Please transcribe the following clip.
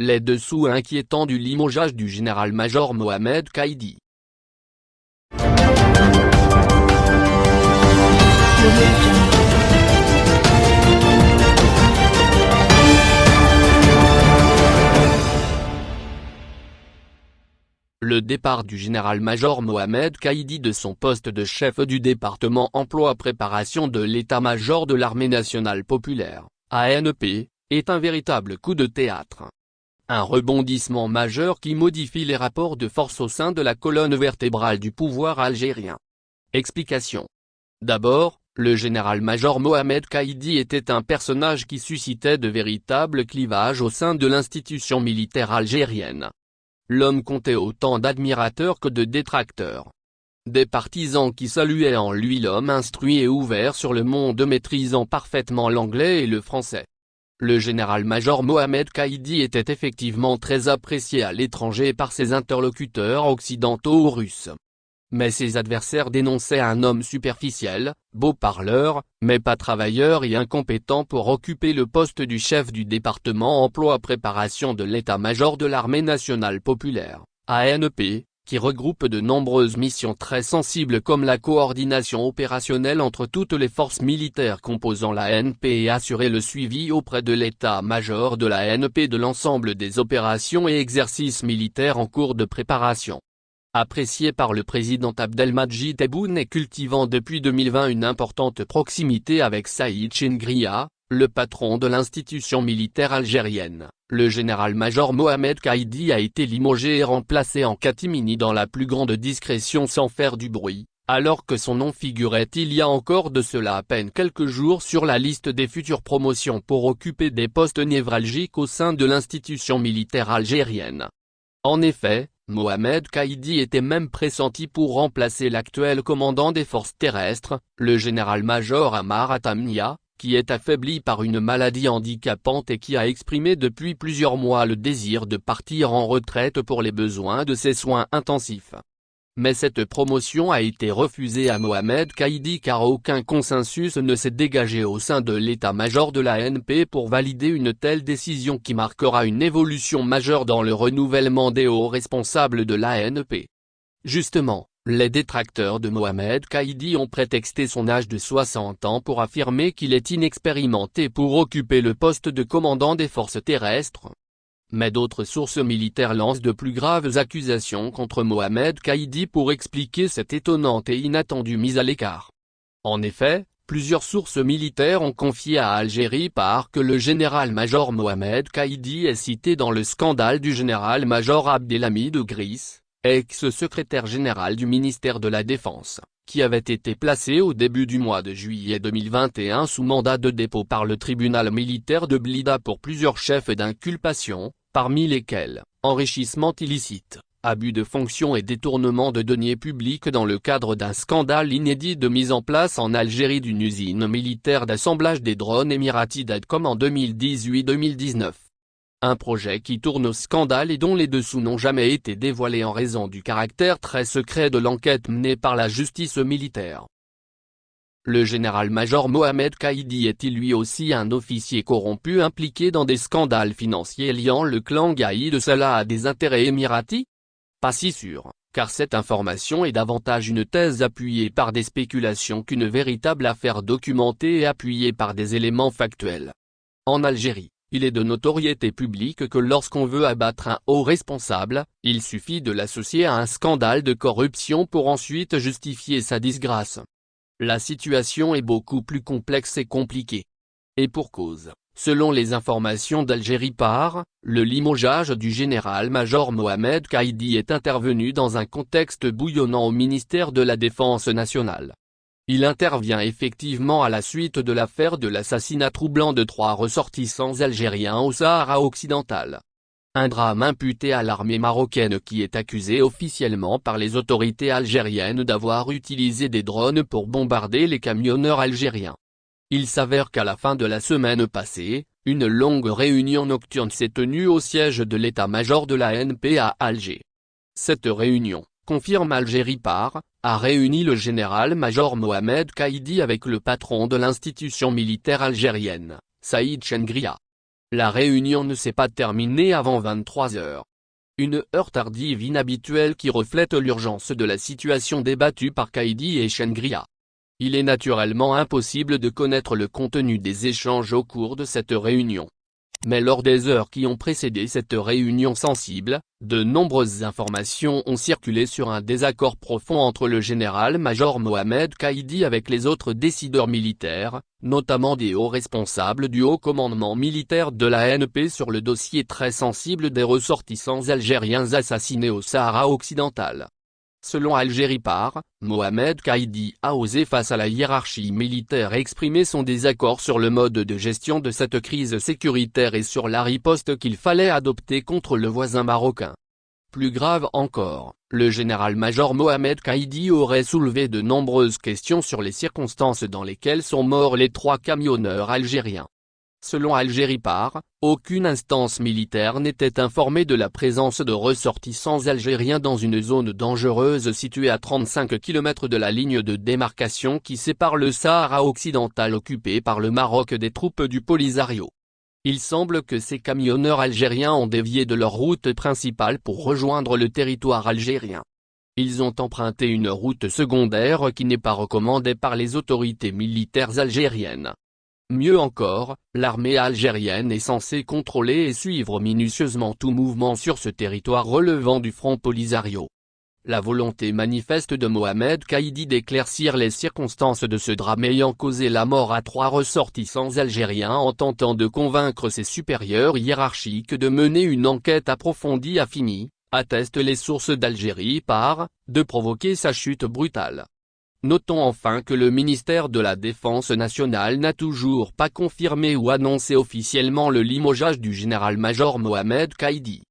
Les dessous inquiétants du limogeage du général-major Mohamed Kaïdi. Le départ du général-major Mohamed Kaïdi de son poste de chef du département emploi-préparation de l'état-major de l'armée nationale populaire, ANP, est un véritable coup de théâtre. Un rebondissement majeur qui modifie les rapports de force au sein de la colonne vertébrale du pouvoir algérien. Explication. D'abord, le général-major Mohamed Kaïdi était un personnage qui suscitait de véritables clivages au sein de l'institution militaire algérienne l'homme comptait autant d'admirateurs que de détracteurs. Des partisans qui saluaient en lui l'homme instruit et ouvert sur le monde maîtrisant parfaitement l'anglais et le français. Le général-major Mohamed Kaïdi était effectivement très apprécié à l'étranger par ses interlocuteurs occidentaux ou russes. Mais ses adversaires dénonçaient un homme superficiel, beau parleur, mais pas travailleur et incompétent pour occuper le poste du chef du département emploi-préparation de l'état-major de l'armée nationale populaire, ANP, qui regroupe de nombreuses missions très sensibles comme la coordination opérationnelle entre toutes les forces militaires composant l'ANP et assurer le suivi auprès de l'état-major de l'ANP de l'ensemble des opérations et exercices militaires en cours de préparation. Apprécié par le président Abdelmadjid Tebboune et cultivant depuis 2020 une importante proximité avec Saïd Chengria, le patron de l'institution militaire algérienne, le général-major Mohamed Kaïdi a été limogé et remplacé en catimini dans la plus grande discrétion sans faire du bruit, alors que son nom figurait il y a encore de cela à peine quelques jours sur la liste des futures promotions pour occuper des postes névralgiques au sein de l'institution militaire algérienne. En effet, Mohamed Kaïdi était même pressenti pour remplacer l'actuel commandant des forces terrestres, le général-major Amar Atamnia, qui est affaibli par une maladie handicapante et qui a exprimé depuis plusieurs mois le désir de partir en retraite pour les besoins de ses soins intensifs mais cette promotion a été refusée à Mohamed Kaïdi car aucun consensus ne s'est dégagé au sein de l'état-major de l'ANP pour valider une telle décision qui marquera une évolution majeure dans le renouvellement des hauts responsables de l'ANP. Justement, les détracteurs de Mohamed Kaïdi ont prétexté son âge de 60 ans pour affirmer qu'il est inexpérimenté pour occuper le poste de commandant des forces terrestres, mais d'autres sources militaires lancent de plus graves accusations contre Mohamed Kaïdi pour expliquer cette étonnante et inattendue mise à l'écart. En effet, plusieurs sources militaires ont confié à Algérie par que le général-major Mohamed Kaïdi est cité dans le scandale du général-major Abdelhamid Gris, ex-secrétaire général du ministère de la Défense, qui avait été placé au début du mois de juillet 2021 sous mandat de dépôt par le tribunal militaire de Blida pour plusieurs chefs d'inculpation, parmi lesquels, enrichissement illicite, abus de fonction et détournement de deniers publics dans le cadre d'un scandale inédit de mise en place en Algérie d'une usine militaire d'assemblage des drones émiratis d'Adcom en 2018-2019. Un projet qui tourne au scandale et dont les dessous n'ont jamais été dévoilés en raison du caractère très secret de l'enquête menée par la justice militaire. Le général-major Mohamed Kaïdi est-il lui aussi un officier corrompu impliqué dans des scandales financiers liant le clan Gaïd Salah à des intérêts émiratis? Pas si sûr, car cette information est davantage une thèse appuyée par des spéculations qu'une véritable affaire documentée et appuyée par des éléments factuels. En Algérie, il est de notoriété publique que lorsqu'on veut abattre un haut responsable, il suffit de l'associer à un scandale de corruption pour ensuite justifier sa disgrâce. La situation est beaucoup plus complexe et compliquée. Et pour cause, selon les informations d'Algérie par, le limogeage du général-major Mohamed Kaïdi est intervenu dans un contexte bouillonnant au ministère de la Défense nationale. Il intervient effectivement à la suite de l'affaire de l'assassinat troublant de trois ressortissants algériens au Sahara occidental. Un drame imputé à l'armée marocaine qui est accusée officiellement par les autorités algériennes d'avoir utilisé des drones pour bombarder les camionneurs algériens. Il s'avère qu'à la fin de la semaine passée, une longue réunion nocturne s'est tenue au siège de l'état-major de la NP à Alger. Cette réunion, confirme Algérie par, a réuni le général-major Mohamed Kaïdi avec le patron de l'institution militaire algérienne, Saïd Chengria. La réunion ne s'est pas terminée avant 23 heures. Une heure tardive inhabituelle qui reflète l'urgence de la situation débattue par Kaidi et Shengria. Il est naturellement impossible de connaître le contenu des échanges au cours de cette réunion. Mais lors des heures qui ont précédé cette réunion sensible, de nombreuses informations ont circulé sur un désaccord profond entre le général-major Mohamed Kaidi avec les autres décideurs militaires, notamment des hauts responsables du haut commandement militaire de la NP sur le dossier très sensible des ressortissants algériens assassinés au Sahara occidental. Selon Algérie par, Mohamed Kaidi a osé face à la hiérarchie militaire exprimer son désaccord sur le mode de gestion de cette crise sécuritaire et sur la riposte qu'il fallait adopter contre le voisin marocain. Plus grave encore, le général-major Mohamed Kaidi aurait soulevé de nombreuses questions sur les circonstances dans lesquelles sont morts les trois camionneurs algériens. Selon Algérie par, aucune instance militaire n'était informée de la présence de ressortissants algériens dans une zone dangereuse située à 35 km de la ligne de démarcation qui sépare le Sahara occidental occupé par le Maroc des troupes du Polisario. Il semble que ces camionneurs algériens ont dévié de leur route principale pour rejoindre le territoire algérien. Ils ont emprunté une route secondaire qui n'est pas recommandée par les autorités militaires algériennes. Mieux encore, l'armée algérienne est censée contrôler et suivre minutieusement tout mouvement sur ce territoire relevant du front Polisario. La volonté manifeste de Mohamed Kaidi d'éclaircir les circonstances de ce drame ayant causé la mort à trois ressortissants algériens en tentant de convaincre ses supérieurs hiérarchiques de mener une enquête approfondie a fini, attestent les sources d'Algérie par, de provoquer sa chute brutale. Notons enfin que le ministère de la Défense nationale n'a toujours pas confirmé ou annoncé officiellement le limogeage du général-major Mohamed Kaidi.